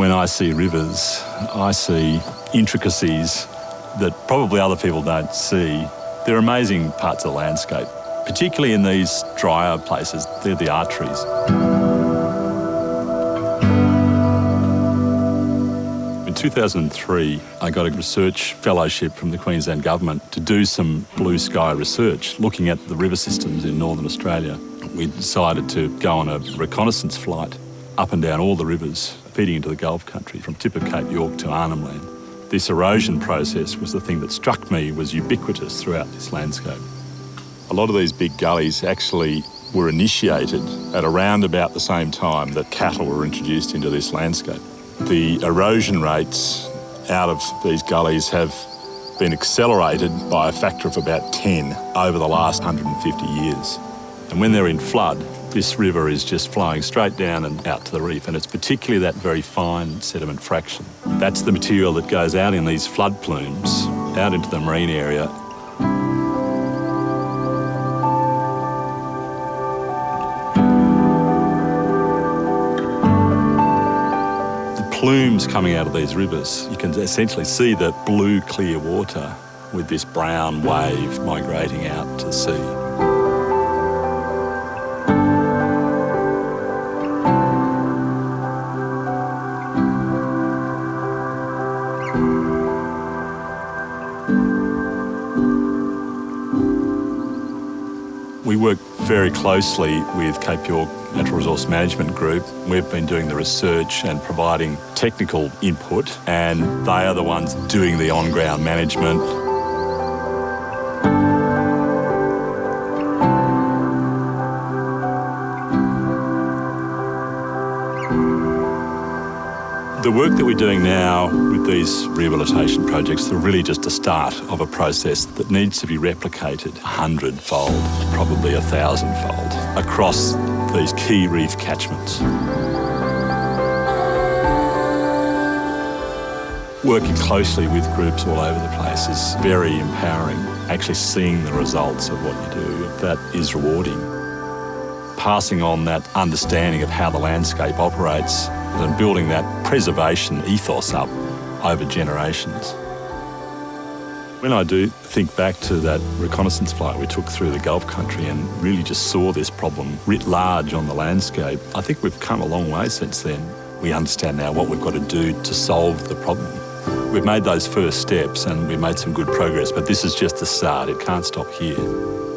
When I see rivers, I see intricacies that probably other people don't see. They're amazing parts of the landscape, particularly in these drier places. They're the arteries. In 2003, I got a research fellowship from the Queensland Government to do some blue sky research looking at the river systems in northern Australia. We decided to go on a reconnaissance flight up and down all the rivers feeding into the Gulf country from tip of Cape York to Arnhem Land. This erosion process was the thing that struck me was ubiquitous throughout this landscape. A lot of these big gullies actually were initiated at around about the same time that cattle were introduced into this landscape. The erosion rates out of these gullies have been accelerated by a factor of about 10 over the last 150 years. And when they're in flood, this river is just flowing straight down and out to the reef, and it's particularly that very fine sediment fraction. That's the material that goes out in these flood plumes, out into the marine area. The plumes coming out of these rivers, you can essentially see the blue clear water with this brown wave migrating out to sea. We work very closely with Cape York Natural Resource Management Group. We've been doing the research and providing technical input, and they are the ones doing the on-ground management. The work that we're doing now with these rehabilitation projects are really just a start of a process that needs to be replicated a hundredfold, probably a thousandfold, across these key reef catchments. Working closely with groups all over the place is very empowering. Actually seeing the results of what you do, that is rewarding. Passing on that understanding of how the landscape operates and building that preservation ethos up over generations. When I do think back to that reconnaissance flight we took through the Gulf country and really just saw this problem writ large on the landscape, I think we've come a long way since then. We understand now what we've got to do to solve the problem. We've made those first steps and we've made some good progress, but this is just the start. It can't stop here.